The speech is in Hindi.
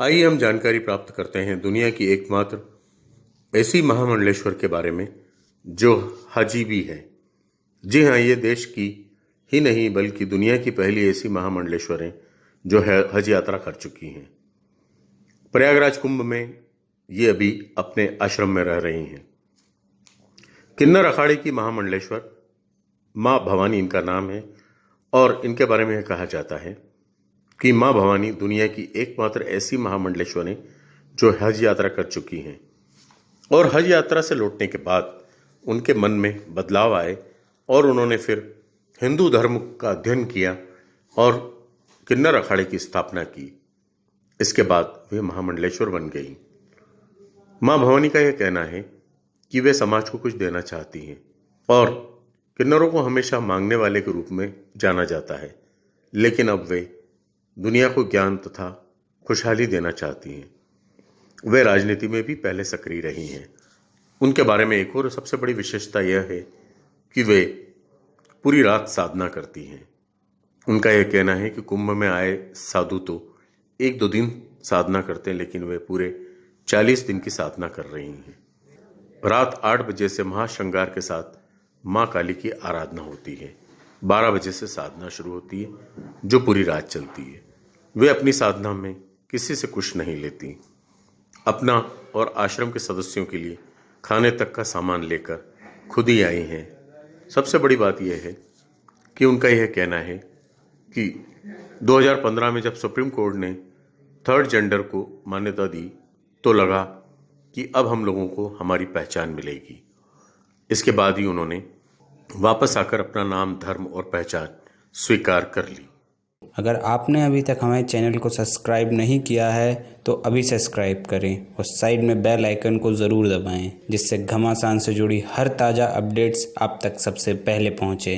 आइए हम जानकारी प्राप्त करते हैं दुनिया की एकमात्र ऐसी महामंडलेश्वर के बारे में, जो हजी भी है। जी हाँ ये देश की ही नहीं, बल्कि दुनिया की पहली ऐसी महामंडलेश्वर है, जो है, हज यात्रा कर चुकी हैं। प्रयागराज कुंभ में ये अभी अपने आश्रम में रह रही हैं। किन्नर अखाड़े की महामंडलेश्वर, माँ भवानी इनका नाम है, और इनके बारे में कहा जाता है कि माँ भवानी दुनिया की एकमात्र ऐसी महामंडलेश्वर हैं जो हज यात्रा कर चुकी हैं। और हज यात्रा से लौटने के बाद उनके मन में बदलाव आए और उन्होंने फिर हिंदू धर्म का अध्ययन किया और किन्नर अखाड़े की स्थापना की। इसके बाद वे महामंडलेश्वर बन गई। माँ भवानी का यह कहना है कि वे समाज को कुछ देना चाहती हैं और किन्नरों को हमेशा मांगने वाले के रूप में जाना जाता है। लेकिन अब वे दुनिया को ज्ञान तथा खुशहाली देना चाहती हैं। वे राजनीति में भी पहले सक्रिय रही हैं। उनके बारे में एक और सबसे बड़ी विशेषता यह है कि वे पूरी रात साधना करती हैं। उनका यह कहना है कि कुंभ में आए साधु तो एक दो दिन साधना करते हैं, लेकिन वे पूरे चालीस दिन की साधना कर रही हैं। रात आठ बजे से महाश्रृंगार के साथ माँ काली की आराधना होती है। बारह बजे से साधना शुरू होती है, जो पूरी रात चलती है। वे अपनी साधना में किसी से कुछ नहीं लेती। अपना और आश्रम के सदस्यों के लिए खाने तक का सामान लेकर खुद ही आई हैं। सबसे बड़ी बात यह है कि उनका यह कहना है कि 2015 में जब सुप्रीम कोर्ट ने थर्ड जेंडर को मान्यता दी तो लगा कि अब हम लोगों को हमारी पहचान मिलेगी। इसके बाद ही उन्होंने वापस आकर अपना नाम, धर्म और पहचान स्वीकार कर ली। अगर आपने अभी तक हमारे चैनल को सब्सक्राइब नहीं किया है तो अभी सब्सक्राइब करें और साइड में बेल आइकन को ज़रूर दबाएँ, जिससे घमासान से जुड़ी हर ताज़ा अपडेट्स आप तक सबसे पहले पहुँचे।